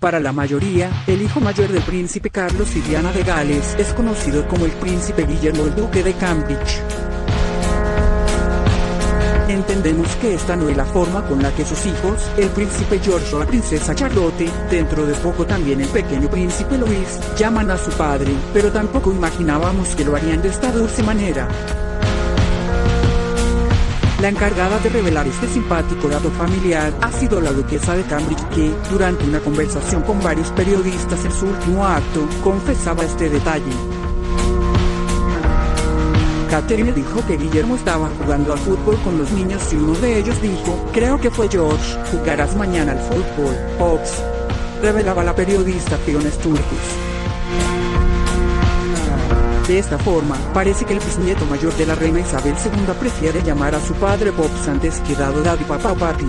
Para la mayoría, el hijo mayor del príncipe Carlos y Diana de Gales es conocido como el príncipe Guillermo el duque de Cambridge. Entendemos que esta no es la forma con la que sus hijos, el príncipe George o la princesa Charlotte, dentro de poco también el pequeño príncipe Luis, llaman a su padre, pero tampoco imaginábamos que lo harían de esta dulce manera. La encargada de revelar este simpático dato familiar ha sido la duquesa de Cambridge que, durante una conversación con varios periodistas en su último acto, confesaba este detalle. Catherine dijo que Guillermo estaba jugando al fútbol con los niños y uno de ellos dijo, creo que fue George, jugarás mañana al fútbol, Ops. Revelaba la periodista Fiona Sturgis. De esta forma, parece que el bisnieto mayor de la reina Isabel II prefiere llamar a su padre Pops antes que dado daddy papá papi.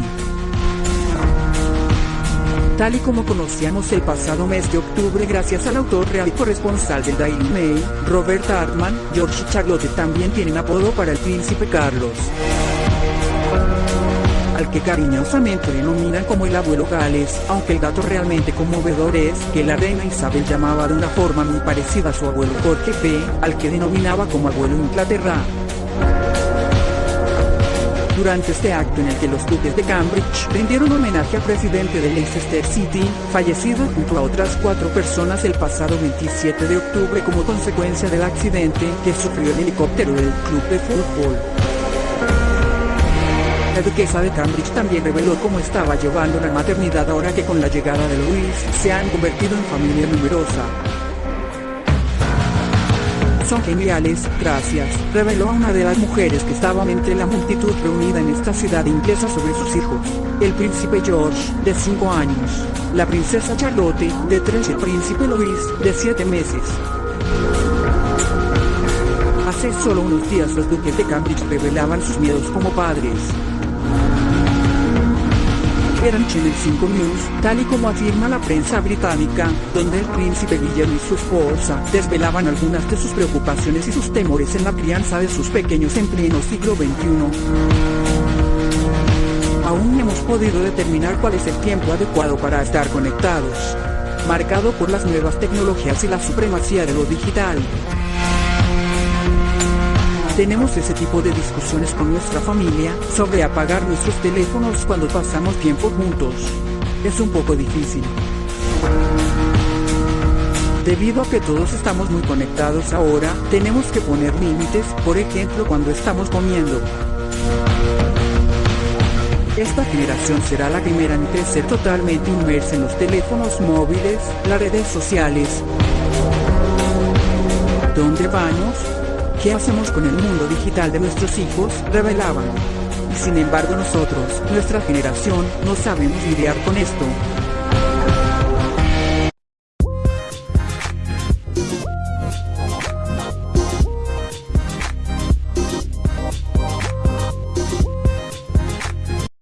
Tal y como conocíamos el pasado mes de octubre gracias al autor real y corresponsal del Daily Mail, Robert Hartman, George Charlotte también tienen apodo para el príncipe Carlos. Al que cariñosamente denominan como el abuelo Gales, aunque el dato realmente conmovedor es que la reina Isabel llamaba de una forma muy parecida a su abuelo Jorge P., al que denominaba como abuelo Inglaterra. Durante este acto en el que los duques de Cambridge rindieron homenaje al presidente de Leicester City, fallecido junto a otras cuatro personas el pasado 27 de octubre como consecuencia del accidente que sufrió el helicóptero del club de fútbol. La duquesa de Cambridge también reveló cómo estaba llevando la maternidad ahora que con la llegada de Luis se han convertido en familia numerosa son geniales, gracias, reveló a una de las mujeres que estaban entre la multitud reunida en esta ciudad inglesa sobre sus hijos. El príncipe George, de 5 años, la princesa Charlotte, de 3 y el príncipe Luis, de 7 meses. Hace solo unos días los duques de Cambridge revelaban sus miedos como padres eran Channel 5 News, tal y como afirma la prensa británica, donde el príncipe Guillermo y su esposa desvelaban algunas de sus preocupaciones y sus temores en la crianza de sus pequeños en pleno siglo XXI. Aún no hemos podido determinar cuál es el tiempo adecuado para estar conectados, marcado por las nuevas tecnologías y la supremacía de lo digital. Tenemos ese tipo de discusiones con nuestra familia sobre apagar nuestros teléfonos cuando pasamos tiempo juntos. Es un poco difícil. Debido a que todos estamos muy conectados ahora, tenemos que poner límites, por ejemplo cuando estamos comiendo. Esta generación será la primera en crecer totalmente inmersa en los teléfonos móviles, las redes sociales. ¿Dónde vamos? ¿Qué hacemos con el mundo digital de nuestros hijos? Revelaban. Sin embargo nosotros, nuestra generación, no sabemos lidiar con esto.